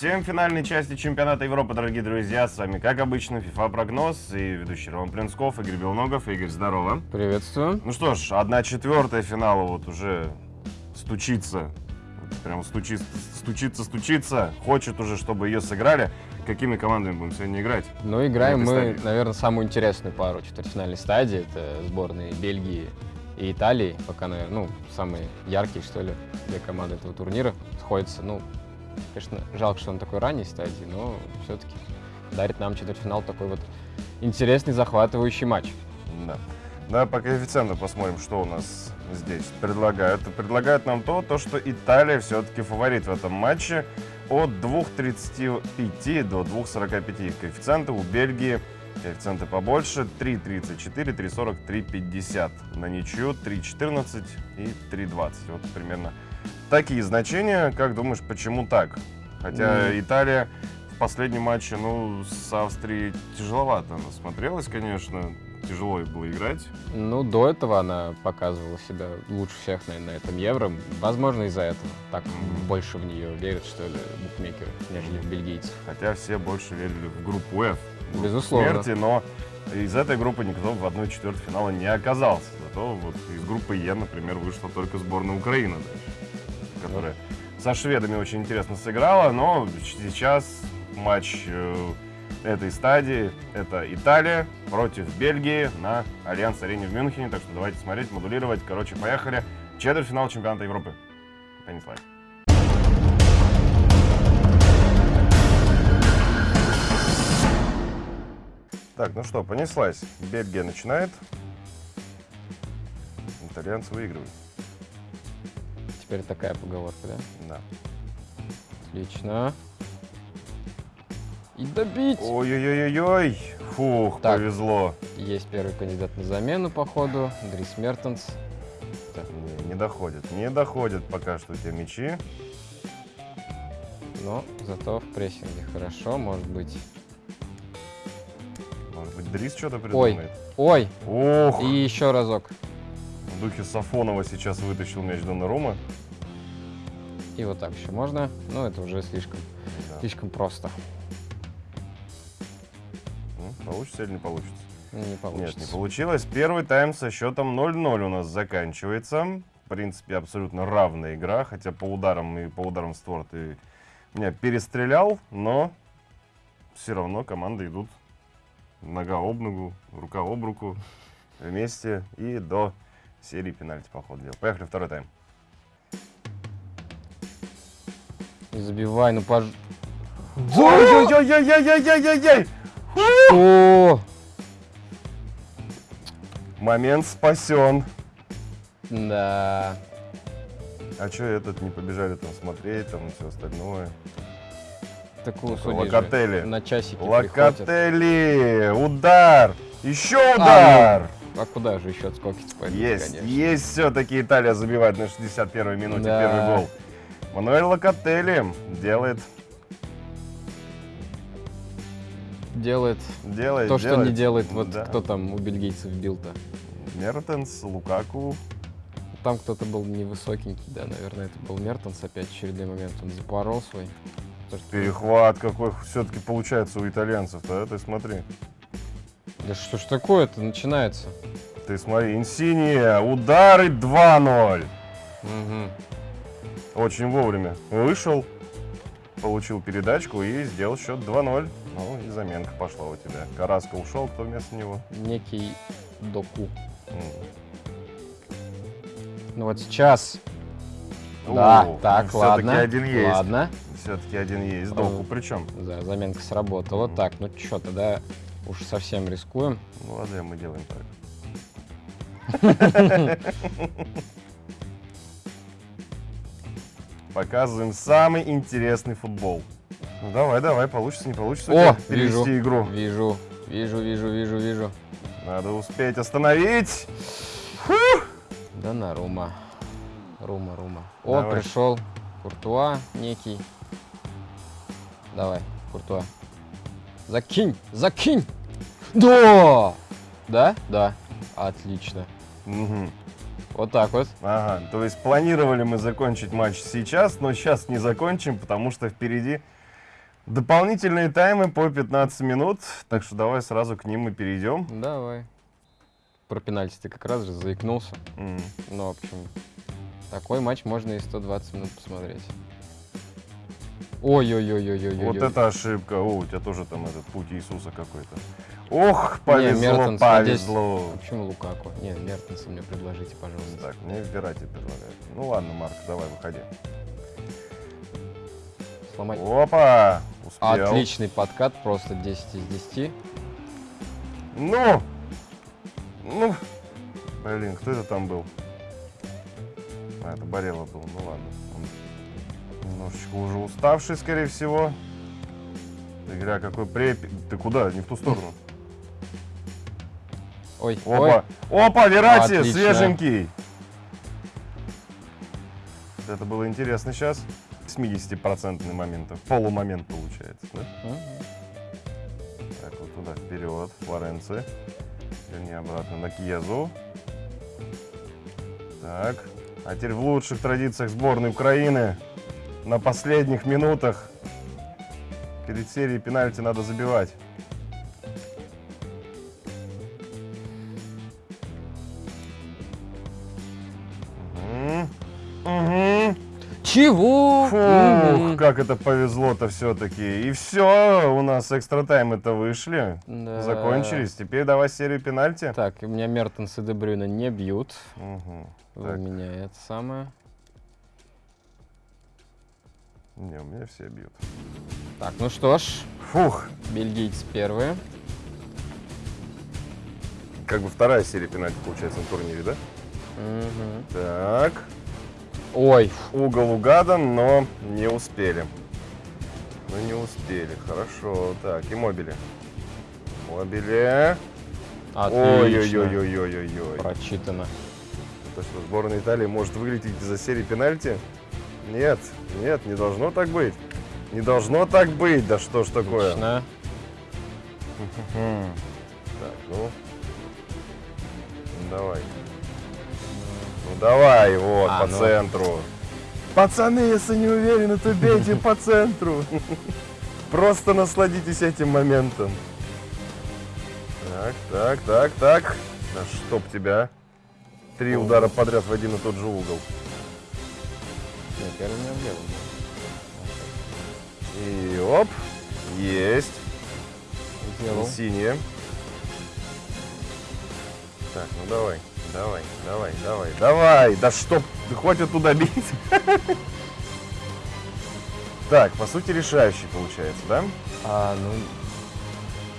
Всем финальной части чемпионата Европы, дорогие друзья. С вами, как обычно, FIFA прогноз и ведущий Роман Плинсков, Игорь Белногов. Игорь, здорово. Приветствую. Ну что ж, одна четвертая финала вот уже стучится. Прям стучится, стучится, стучится. Хочет уже, чтобы ее сыграли. Какими командами будем сегодня играть? Ну, играем мы, стадии. наверное, самую интересную пару четвертьфинальной стадии. Это сборные Бельгии и Италии. Пока, наверное, ну, самые яркие, что ли, две команды этого турнира сходятся. Ну, конечно, жалко, что он такой ранней стадии, но все-таки дарит нам четвертьфинал такой вот интересный, захватывающий матч. Да. Давай по коэффициентам посмотрим, что у нас здесь предлагают. Предлагают нам то, то что Италия все-таки фаворит в этом матче. От 2,35 до 2,45 коэффициенты. У Бельгии коэффициенты побольше. 3,34, 3,40, 3,50. На ничью 3,14 и 3,20. Вот примерно такие значения. Как думаешь, почему так? Хотя Ну. Италия в последнем матче, ну, с Австрией тяжеловато она смотрелась, конечно. Тяжело ей было играть. Ну, до этого она показывала себя лучше всех, наверное, на этом Евро. Возможно, из-за этого. Так Мгм. больше в нее верят, что ли, букмекеры, нежели в бельгийцев. Хотя все больше верили в группу F. Безусловно. Смерти, но из этой группы никто в одной четвертой финала не оказался. Зато вот из группы Е, например, вышла только сборная Украины дальше, которая со шведами очень интересно сыграла, но сейчас матч э, этой стадии это Италия против Бельгии на Альянс-арене в Мюнхене. Так что давайте смотреть, модулировать. Короче, поехали. Четвертьфинал чемпионата Европы. Понеслась. Так, ну что, понеслась. Бельгия начинает. Итальянцы выигрывают. Теперь такая поговорка, да? Да. Отлично. И добить! Ой-ой-ой-ой. Фух, Так. повезло. Есть первый кандидат на замену, походу. Дрис Мертенс. Не, не доходит. Не доходит пока что те мячи. Но зато в прессинге хорошо, может быть. Дрис что-то Ой. придумает. Ой! Ох! И еще разок. В духе Сафонова сейчас вытащил мяч Донарума. И вот так еще можно. Но это уже слишком, Да. слишком просто. Ну, Получится или не получится? Не получится. Нет, не получилось. Первый тайм со счетом 0-0 у нас заканчивается. В принципе, абсолютно равная игра, хотя по ударам и по ударам в створ ты меня перестрелял, но все равно команды идут нога об ногу, рука об руку вместе и до серии пенальти, по ходу дела. Поехали, второй тайм. Не забивай, ну пож... Ой-ой-ой-ой-ой-ой-ой-ой! О! Момент спасен. Да. А что этот не побежали там смотреть, там все остальное? Такую судьи Локотели. на часики приходят. Локотели! Удар! Еще удар! А куда же еще пойдут, есть, конечно. есть все-таки Италия забивает на 61-й минуте Да. первый гол. Мануэль Локотели делает, Делает делает, то, что не делает. Вот Да. кто там у бельгийцев бил-то. Мертенс, Лукаку. Там кто-то был невысокенький, да, наверное, это был Мертенс опять очередной момент. Он запорол свой. Перехват какой все-таки получается у итальянцев-то, а? ты смотри. Да что ж такое-то начинается? Ты смотри, Инсиния, удары 2-0. Мгм. Очень вовремя вышел, получил передачку и сделал счет 2-0. Ну и заменка пошла у тебя. Караска ушел, кто вместо него? Некий доку. М. Ну вот сейчас. О, да, так, ладно. один есть. Ладно. Все-таки один есть. Доку Э, причем? Да, заменка сработала. Мгм. Так, ну что, тогда уж совсем рискуем. Ну ладно, мы делаем так. Показываем самый интересный футбол. Ну давай, давай, получится, не получится О, вижу. игру. Вижу, вижу, вижу, вижу, вижу. Надо успеть остановить. Да на Рума. Рума, Рума. О, Давай. пришел Куртуа некий. Давай, Куртуа. Закинь, закинь! Да! Да? Да. Отлично. Мгм. Вот так вот. Ага, то есть планировали мы закончить матч сейчас, но сейчас не закончим, потому что впереди Дополнительные таймы по 15 минут, так что давай сразу к ним и перейдем. Давай. Про пенальти ты как раз же заикнулся. М. Ну, в общем, такой матч можно и 120 минут посмотреть. Ой-ой-ой-ой-ой. Вот это ошибка. О, у тебя тоже там этот путь Иисуса какой-то. Ох, повезло, Мертенс, повезло. Почему Лукаку? Не, Мертенса мне предложите, пожалуйста. Так, мне Верати предлагают. Ну ладно, Марк, давай, выходи. Сломать. Опа! Успел. Отличный подкат, просто 10 из 10. Ну! Ну! Блин, кто это там был? А, это Барелла был, ну ладно. Немножечко уже уставший, скорее всего. Игра какой препи... Ты куда? Не в ту сторону. Ой, ой. Опа! Опа, Верати, Отлично. свеженький! Это было интересно сейчас. 70% моментов. Полумомент получается, да? Мгм. Так, вот туда вперед, Флоренции. Вернее, обратно на Кьезу. Так. А теперь в лучших традициях сборной Украины на последних минутах перед серией пенальти надо забивать. Чего? Фух, как это повезло-то все-таки. И все, у нас экстра таймы-то вышли. Да. Закончились. Теперь давай серию пенальти. Так, у меня Мертенс и Дебрюна не бьют. Мгм. У Так. меня это самое. Не, у меня все бьют. Так, ну что ж, Фух, бельгийцы первые. как бы вторая серия пенальти получается на турнире, да? Мгм. Так, Ой, угол угадан, но не успели. Ну не успели, хорошо. Так, и мобили. Мобили. Ой-ой-ой-ой-ой-ой. Прочитано. То, что сборная Италии может вылететь из-за серии пенальти? Нет, нет, не должно так быть. Не должно так быть, да что ж такое. Отлично. Так, ну. Ну, Давай. Ну давай, вот, А, по ну. центру. Пацаны, если не уверены, то бейте по центру. Просто насладитесь этим моментом. Так, так, так, так. Да чтоб тебя. Три удара подряд в один и тот же угол. Не, первый у меня в левом. И оп. Есть. Сделал. Синие. Так, ну давай, давай, давай, давай, давай. Да чтоб, да хватит туда бить. Так, по сути, решающий получается, да? А, ну...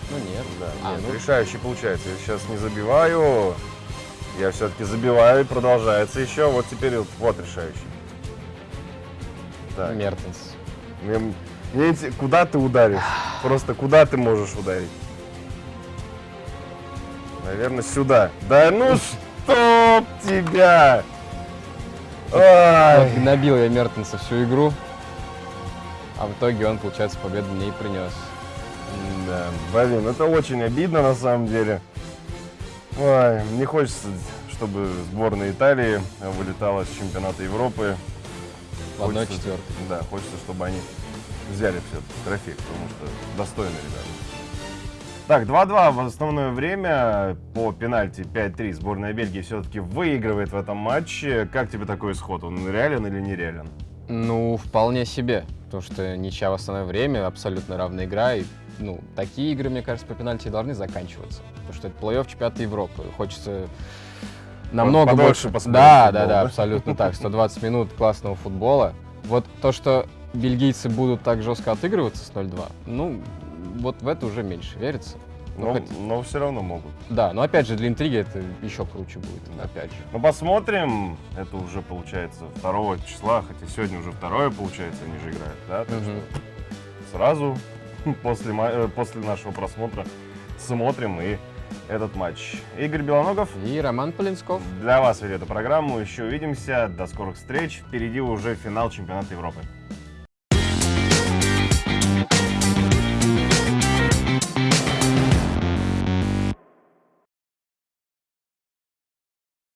Ну нет. Да, А, нет, ну, решающий получается. Я сейчас не забиваю. Я все-таки забиваю и продолжается еще. Вот теперь вот, вот решающий. Так, Мертенс. мне, мне куда ты ударишь? Просто куда ты можешь ударить? Наверное, сюда. Да ну чтоб тебя! Вот набил я Мертенса всю игру. А в итоге он, получается, победу мне и принес. Да, блин, это очень обидно на самом деле. Ой, не хочется, чтобы сборная Италии вылетала с чемпионата Европы. Одной четвертой. Да, хочется, чтобы они взяли все-таки трофей, потому что достойные ребята. Так, 2-2 в основное время по пенальти 5-3. Сборная Бельгии все-таки выигрывает в этом матче. Как тебе такой исход? Он реален или нереален? Ну, вполне себе. Потому что ничья в основное время, абсолютно равная игра. И, ну, такие игры, мне кажется, по пенальти должны заканчиваться. Потому что это плей-офф чемпионата Европы. Хочется намного подольше больше... посмотреть Да, футбол, да, да? да, абсолютно так. 120 минут классного футбола. Вот то, что бельгийцы будут так жестко отыгрываться с 0-2, ну, вот в это уже меньше верится. Ну, Но, хоть- но все равно могут. Да, но опять же, для интриги это еще круче будет, Да. опять же. Ну, посмотрим. Это уже получается 2 числа, хотя сегодня уже второе получается, они же играют, да? Так что сразу после, э, после нашего просмотра смотрим и этот матч. Игорь Белоногов, И Роман Полинсков. для вас вели эту программу. Еще увидимся. До скорых встреч. Впереди уже финал чемпионата Европы.